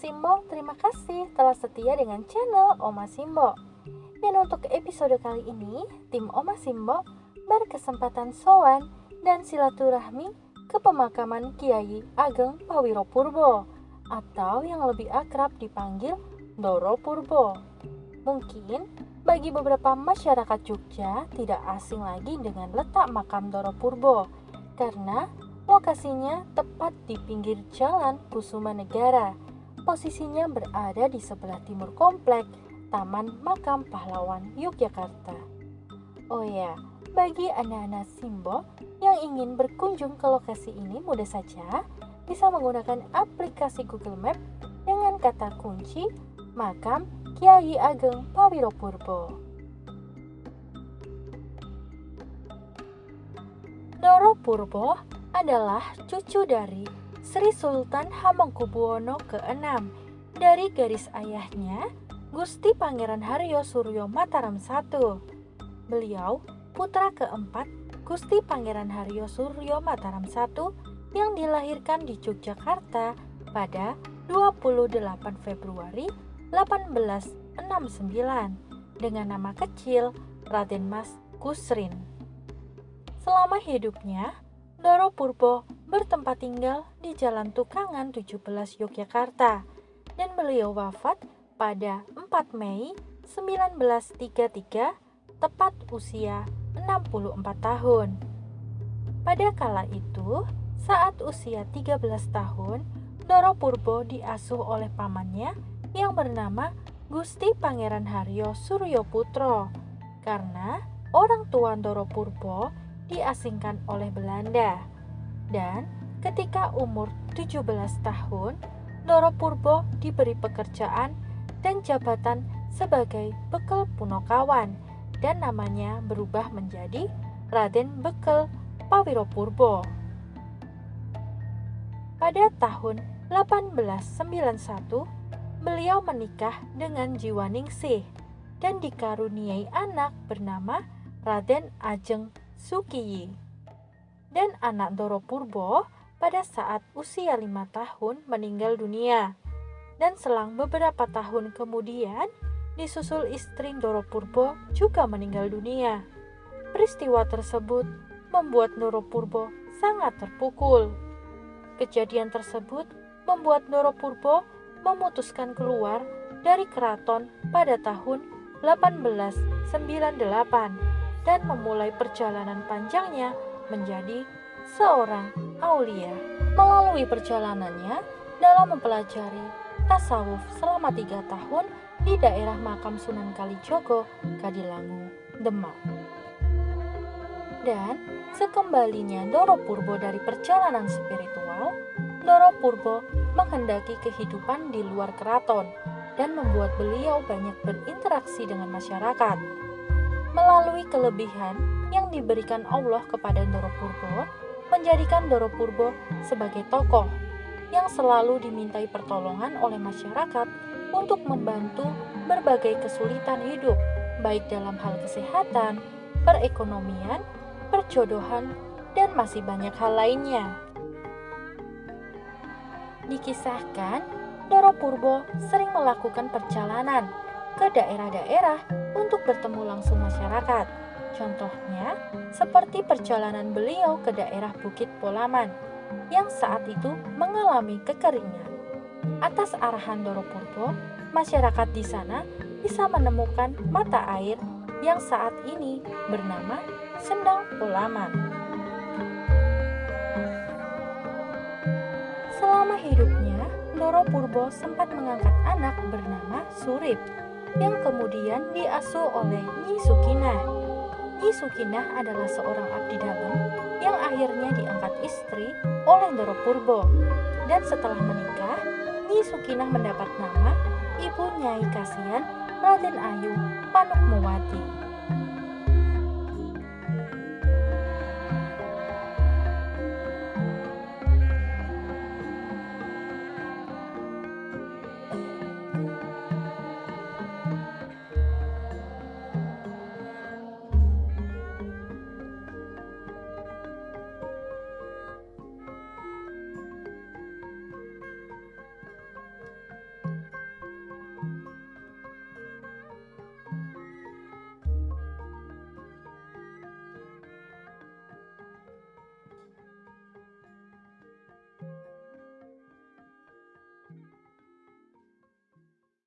Simbo, terima kasih telah setia dengan channel Oma Simbo. Dan untuk episode kali ini, tim Oma Simbo berkesempatan sowan dan silaturahmi ke pemakaman Kiai Ageng Pawiro Purbo atau yang lebih akrab dipanggil Doro Purbo. Mungkin bagi beberapa masyarakat Jogja tidak asing lagi dengan letak makam Doro Purbo karena lokasinya tepat di pinggir jalan Kusuma Negara. Posisinya berada di sebelah timur komplek Taman Makam Pahlawan Yogyakarta. Oh ya, bagi anak-anak Simbo yang ingin berkunjung ke lokasi ini mudah saja bisa menggunakan aplikasi Google Map dengan kata kunci makam Kiai Ageng Pawiro Purbo. Doro Purbo adalah cucu dari Sri Sultan Hamengkubuwono ke-6 dari garis ayahnya Gusti Pangeran Haryo Suryo Mataram I. Beliau putra keempat Gusti Pangeran Haryo Suryo Mataram I yang dilahirkan di Yogyakarta pada 28 Februari 1869 dengan nama kecil Raden Mas Kusrin. Selama hidupnya, Doro Purbo bertempat tinggal di Jalan Tukangan 17 Yogyakarta dan beliau wafat pada 4 Mei 1933 tepat usia 64 tahun. Pada kala itu, saat usia 13 tahun, Doro Purbo diasuh oleh pamannya yang bernama Gusti Pangeran Haryo Suryo Putro karena orang tua Doro Purbo diasingkan oleh Belanda. Dan ketika umur 17 tahun, Doro Purbo diberi pekerjaan dan jabatan sebagai bekal punokawan dan namanya berubah menjadi Raden Bekel Pawiro-Purbo. Pada tahun 1891, beliau menikah dengan Jiwaningsih dan dikaruniai anak bernama Raden Ajeng Sukiyi. Dan anak Doro Purbo pada saat usia lima tahun meninggal dunia. Dan selang beberapa tahun kemudian, disusul istri Doro Purbo juga meninggal dunia. Peristiwa tersebut membuat Doro Purbo sangat terpukul. Kejadian tersebut membuat Doro Purbo memutuskan keluar dari keraton pada tahun 1898 dan memulai perjalanan panjangnya menjadi seorang aulia. Melalui perjalanannya dalam mempelajari tasawuf selama tiga tahun di daerah makam Sunan Kalijogo, Kadilangu, Demak. Dan sekembalinya Doro Purbo dari perjalanan spiritual, Doro Purbo menghendaki kehidupan di luar keraton dan membuat beliau banyak berinteraksi dengan masyarakat. Melalui kelebihan yang diberikan Allah kepada Doro Purbo, menjadikan Doro Purbo sebagai tokoh yang selalu dimintai pertolongan oleh masyarakat untuk membantu berbagai kesulitan hidup, baik dalam hal kesehatan, perekonomian, perjodohan, dan masih banyak hal lainnya. Dikisahkan, Doro Purbo sering melakukan perjalanan ke daerah-daerah untuk bertemu langsung masyarakat. Contohnya, seperti perjalanan beliau ke daerah Bukit Polaman yang saat itu mengalami kekeringan. Atas arahan Doro Purbo, masyarakat di sana bisa menemukan mata air yang saat ini bernama Sendang Polaman. Selama hidupnya, Doro Purbo sempat mengangkat anak bernama Surip yang kemudian diasuh oleh Nyi Sukinah. Nyi Sukinah adalah seorang abdi dalam yang akhirnya diangkat istri oleh Doro Purbo. Dan setelah menikah, Nyi Sukinah mendapat nama Ibu Nyai Kasian Raden Ayu Panuk Muwati.